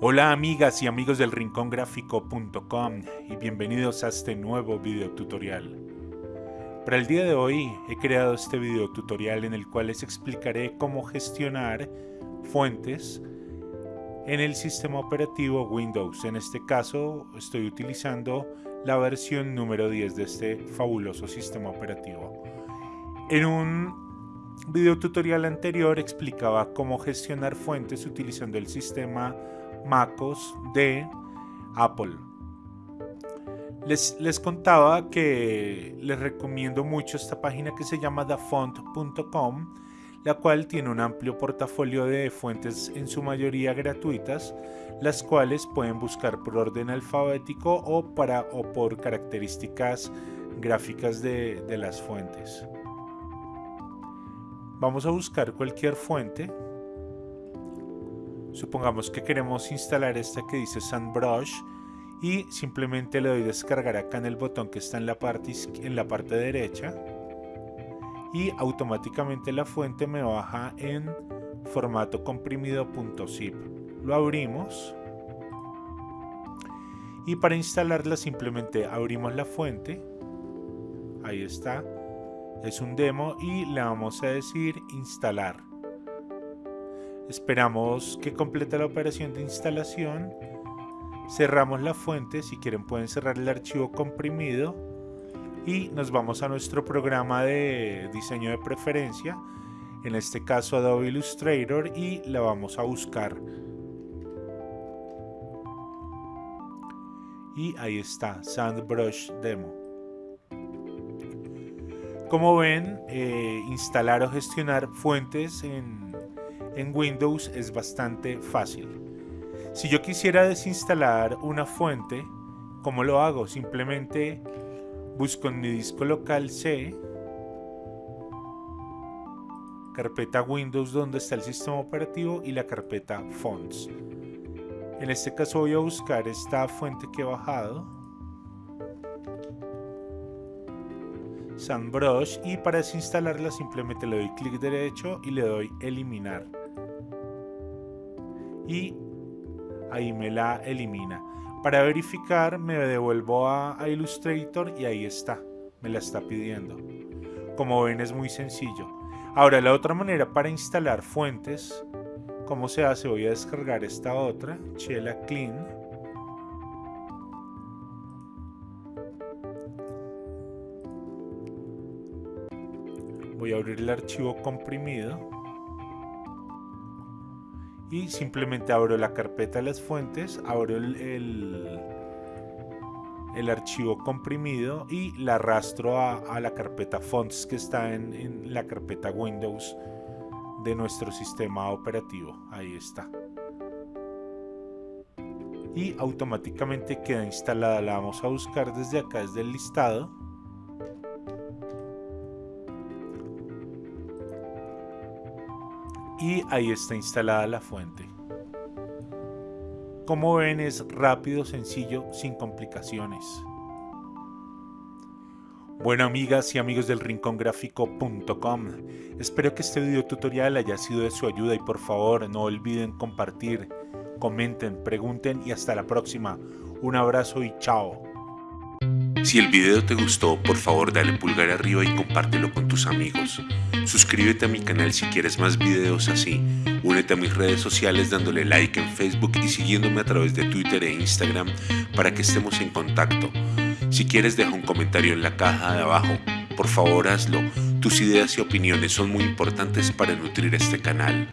Hola amigas y amigos del rincongráfico.com y bienvenidos a este nuevo video tutorial. Para el día de hoy he creado este video tutorial en el cual les explicaré cómo gestionar fuentes en el sistema operativo Windows. En este caso estoy utilizando la versión número 10 de este fabuloso sistema operativo. En un video tutorial anterior explicaba cómo gestionar fuentes utilizando el sistema MacOS de Apple. Les, les contaba que les recomiendo mucho esta página que se llama thefont.com, la cual tiene un amplio portafolio de fuentes en su mayoría gratuitas, las cuales pueden buscar por orden alfabético o, para, o por características gráficas de, de las fuentes. Vamos a buscar cualquier fuente Supongamos que queremos instalar esta que dice SandBrush y simplemente le doy descargar acá en el botón que está en la parte, en la parte derecha y automáticamente la fuente me baja en formato comprimido.zip. Lo abrimos y para instalarla simplemente abrimos la fuente. Ahí está. Es un demo y le vamos a decir instalar. Esperamos que complete la operación de instalación. Cerramos la fuente, si quieren pueden cerrar el archivo comprimido y nos vamos a nuestro programa de diseño de preferencia, en este caso Adobe Illustrator y la vamos a buscar. Y ahí está, SandBrush Demo. Como ven, eh, instalar o gestionar fuentes en en Windows es bastante fácil. Si yo quisiera desinstalar una fuente, ¿cómo lo hago? Simplemente busco en mi disco local C, carpeta Windows donde está el sistema operativo y la carpeta Fonts. En este caso voy a buscar esta fuente que he bajado, SandBrush y para desinstalarla simplemente le doy clic derecho y le doy eliminar y ahí me la elimina. Para verificar me devuelvo a, Illustrator y ahí está, me la está pidiendo. Como ven es muy sencillo. Ahora la otra manera para instalar fuentes, ¿cómo se hace? Voy a descargar esta otra, Chela Clean. Voy a abrir el archivo comprimido y simplemente abro la carpeta de las fuentes, abro el, el, archivo comprimido y la arrastro a, la carpeta fonts que está en, en la carpeta Windows de nuestro sistema operativo. Ahí está. Y automáticamente queda instalada. La vamos a buscar desde acá, desde el listado y ahí está instalada la fuente. Como ven es rápido, sencillo, sin complicaciones. Bueno amigas y amigos del rincongráfico.com, espero que este video tutorial haya sido de su ayuda y por favor no olviden compartir, comenten, pregunten y hasta la próxima. Un abrazo y chao. Si el video te gustó, por favor dale pulgar arriba y compártelo con tus amigos. Suscríbete a mi canal si quieres más videos así. Únete a mis redes sociales dándole like en Facebook y siguiéndome a través de Twitter e Instagram para que estemos en contacto. Si quieres deja un comentario en la caja de abajo. Por favor hazlo. Tus ideas y opiniones son muy importantes para nutrir este canal.